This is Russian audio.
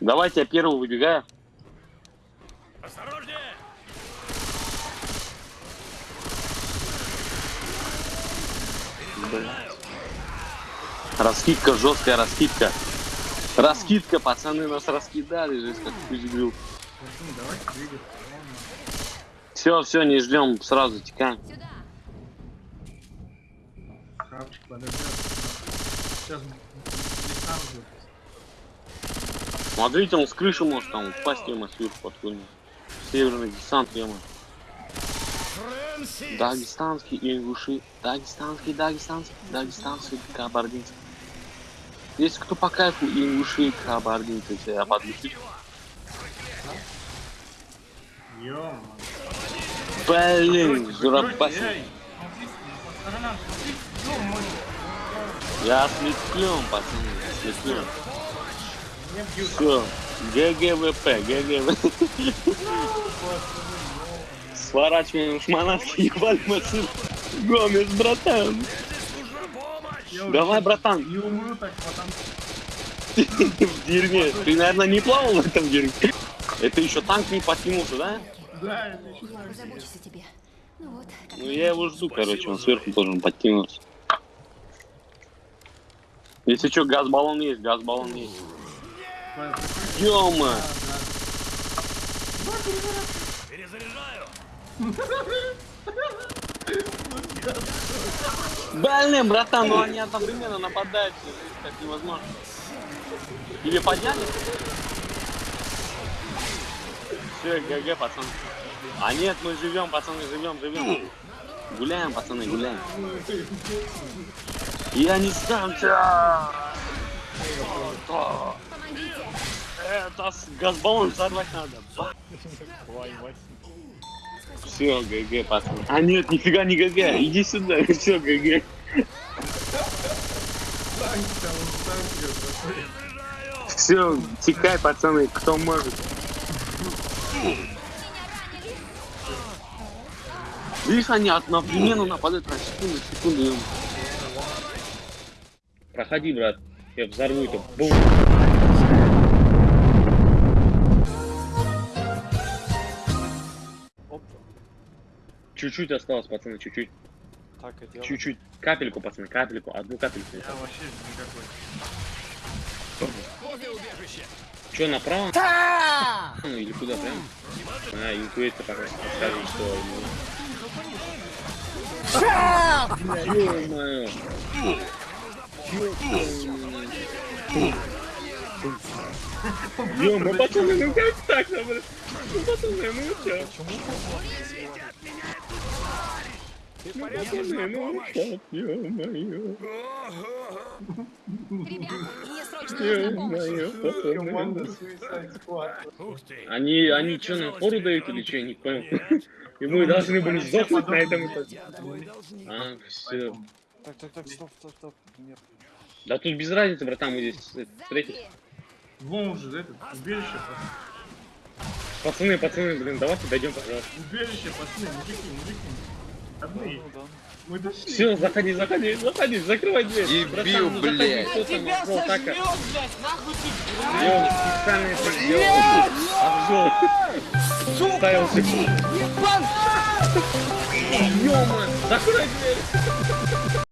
Давайте я первый выбегаю. Осторожнее! Раскидка, жесткая раскидка. Раскидка, пацаны нас раскидали, жесть как двигаться. Все, все, не ждем, сразу текаем. Сюда. Хавчик подождет. Сейчас будет. Смотрите, он с крыши может там упасть, ема, сверху подкунуть. Северный десант. Фрэнсис! Дагестанский ингуши, дагестанский, дагестанский, дагестанский, кабардинцы. Если кто по кайфу ингуши, кабардинцы, я подвесить. Ё-моё. Блин, ё-моё. Я ослеплен, пацаны, ослеплен. Все, GG WP, GG WP. Сворачиваем манатки, ебать машину. Гомес, братан. Давай, братан. Не умру так, потому В дерьме. Ты, наверное, не плавал в этом дерьме? Это еще танк не подкинулся, да? Да, это еще. Ну вот. Ну я его жду, короче, он сверху должен подкинуться. Если что, газ-баллон есть, газ-баллон есть. Ёма! Перезаряжаю! Блин, братан, ну они одновременно нападают, как невозможно. Или подняли? Все, GG, пацан. А нет, мы живем, пацаны, живем, живем. Гуляем, пацаны, гуляем. Я не сдамся! С газбаллон взорвать надо. Все, GG, пацаны. А нет, нифига не GG. Иди сюда. Все, GG. Все, текай, пацаны, кто может. Видишь, они одновременно нападают на секунду, секунду. Проходи, брат. Я взорву это. Бум. Чуть-чуть осталось, пацаны, чуть-чуть. Так и делаем. Чуть-чуть. Капельку, пацаны, капельку. Одну капельку. Я вообще никакой. Возле убежища! Че, направо? Ну, или куда прям? А, интуиция пока подскажет, что... Ё-моё. Ё-моё, пацаны, ну как так, ну? Ну, пацаны, ну чё? Ну, пацаны, ну как, ё-моё. Они, они что, нам фору дают или что, я не понял. И мы должны были сдохнуть на этом этаже. А, все. Так, так, так, стоп, стоп, стоп. Нет. Да тут без разницы, братан, мы здесь э, встретились. Сзади. Вон уже, это, убежище, пацаны. Пацаны, пацаны, блин, давайте дойдем, пожалуйста. Убежище, пацаны, мужики, мужики. Одни. Ну да. Мы дошли. Все, заходи, заходи, заходи, закрывай дверь. Ну заходи, блядь. там обжёл, так, а? блядь, нахуй ты, Я вот специально это сделал. Обжёл. Ставил секунду. Ёма, закрой дверь.